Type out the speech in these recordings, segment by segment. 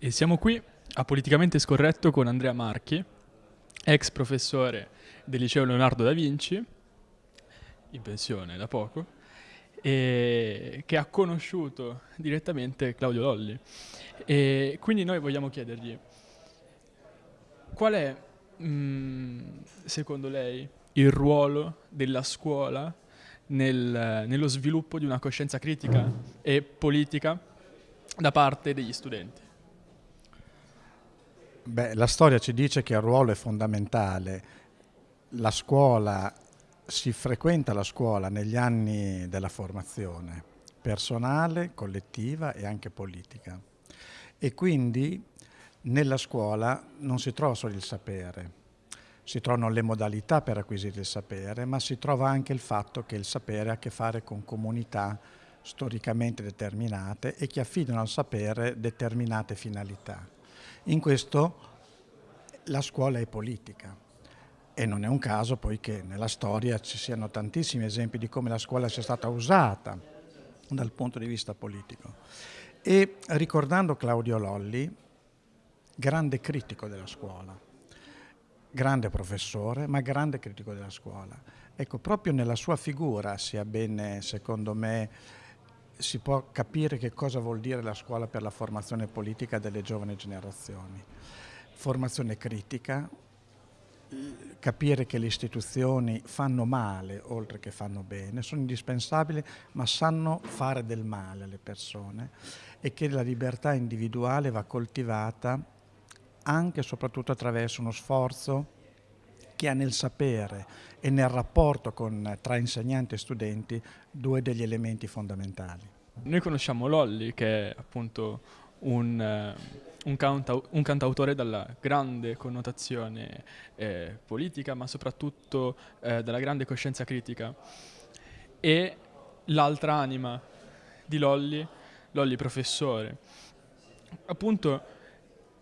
E siamo qui a Politicamente Scorretto con Andrea Marchi, ex professore del liceo Leonardo da Vinci, in pensione da poco, e che ha conosciuto direttamente Claudio Lolli. E quindi noi vogliamo chiedergli qual è, mh, mm, secondo lei, il ruolo della scuola nel, nello sviluppo di una coscienza critica e politica da parte degli studenti? Beh, la storia ci dice che il ruolo è fondamentale. La scuola, si frequenta la scuola negli anni della formazione personale, collettiva e anche politica. E quindi nella scuola non si trova solo il sapere, si trovano le modalità per acquisire il sapere, ma si trova anche il fatto che il sapere ha a che fare con comunità storicamente determinate e che affidano al sapere determinate finalità. In questo la scuola è politica e non è un caso poi che nella storia ci siano tantissimi esempi di come la scuola sia stata usata dal punto di vista politico. E ricordando Claudio Lolli, grande critico della scuola, grande professore, ma grande critico della scuola. Ecco, proprio nella sua figura sia bene, secondo me, si può capire che cosa vuol dire la scuola per la formazione politica delle giovani generazioni. Formazione critica, capire che le istituzioni fanno male oltre che fanno bene, sono indispensabili ma sanno fare del male alle persone e che la libertà individuale va coltivata anche e soprattutto attraverso uno sforzo che ha nel sapere e nel rapporto con, tra insegnanti e studenti due degli elementi fondamentali. Noi conosciamo Lolli che è appunto un, eh, un, canta, un cantautore dalla grande connotazione eh, politica ma soprattutto eh, dalla grande coscienza critica e l'altra anima di Lolli, Lolli professore. Appunto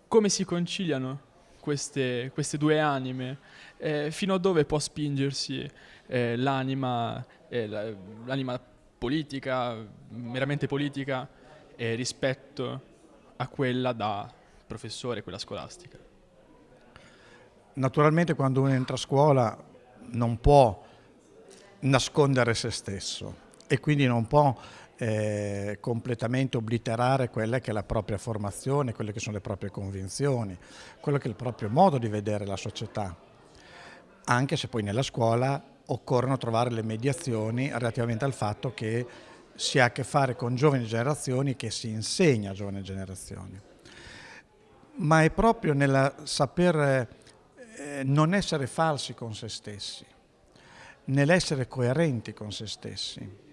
come si conciliano queste, queste due anime, eh, fino a dove può spingersi eh, l'anima, eh, l'anima politica, meramente politica, eh, rispetto a quella da professore, quella scolastica. Naturalmente quando uno entra a scuola non può nascondere se stesso e quindi non può eh, completamente obliterare quella che è la propria formazione, quelle che sono le proprie convinzioni, quello che è il proprio modo di vedere la società, anche se poi nella scuola occorrono trovare le mediazioni relativamente al fatto che si ha a che fare con giovani generazioni che si insegna a giovani generazioni. Ma è proprio nel saper eh, non essere falsi con se stessi, nell'essere coerenti con se stessi,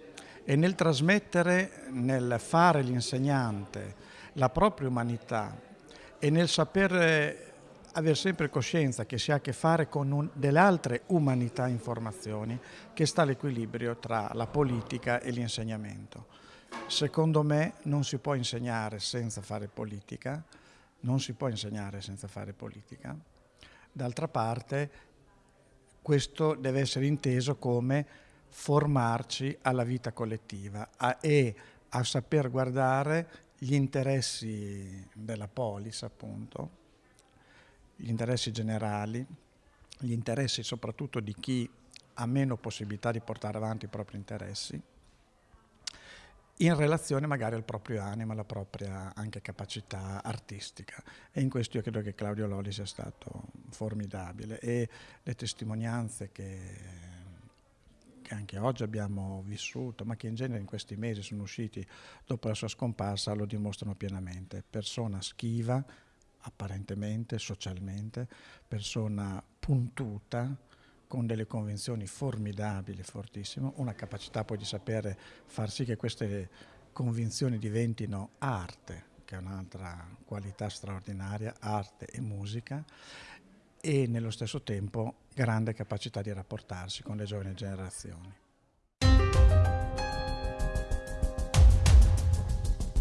e nel trasmettere, nel fare l'insegnante, la propria umanità e nel saper avere sempre coscienza che si ha a che fare con delle altre umanità informazioni, che sta l'equilibrio tra la politica e l'insegnamento. Secondo me non si può insegnare senza fare politica, non si può insegnare senza fare politica. D'altra parte questo deve essere inteso come formarci alla vita collettiva a, e a saper guardare gli interessi della polis, appunto, gli interessi generali, gli interessi soprattutto di chi ha meno possibilità di portare avanti i propri interessi, in relazione magari al proprio animo, alla propria anche capacità artistica. E in questo io credo che Claudio Loli sia stato formidabile e le testimonianze che che anche oggi abbiamo vissuto, ma che in genere in questi mesi sono usciti dopo la sua scomparsa, lo dimostrano pienamente. Persona schiva, apparentemente, socialmente, persona puntuta, con delle convinzioni formidabili, fortissime, una capacità poi di sapere far sì che queste convinzioni diventino arte, che è un'altra qualità straordinaria, arte e musica, e nello stesso tempo grande capacità di rapportarsi con le giovani generazioni.